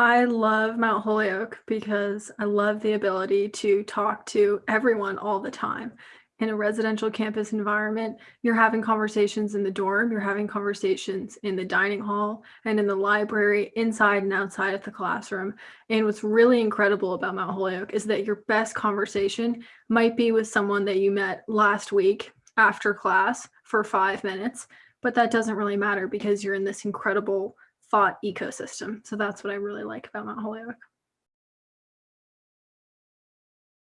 I love Mount Holyoke because I love the ability to talk to everyone all the time. In a residential campus environment, you're having conversations in the dorm, you're having conversations in the dining hall and in the library, inside and outside of the classroom. And what's really incredible about Mount Holyoke is that your best conversation might be with someone that you met last week after class for five minutes, but that doesn't really matter because you're in this incredible thought ecosystem. So that's what I really like about Mount Holyoke.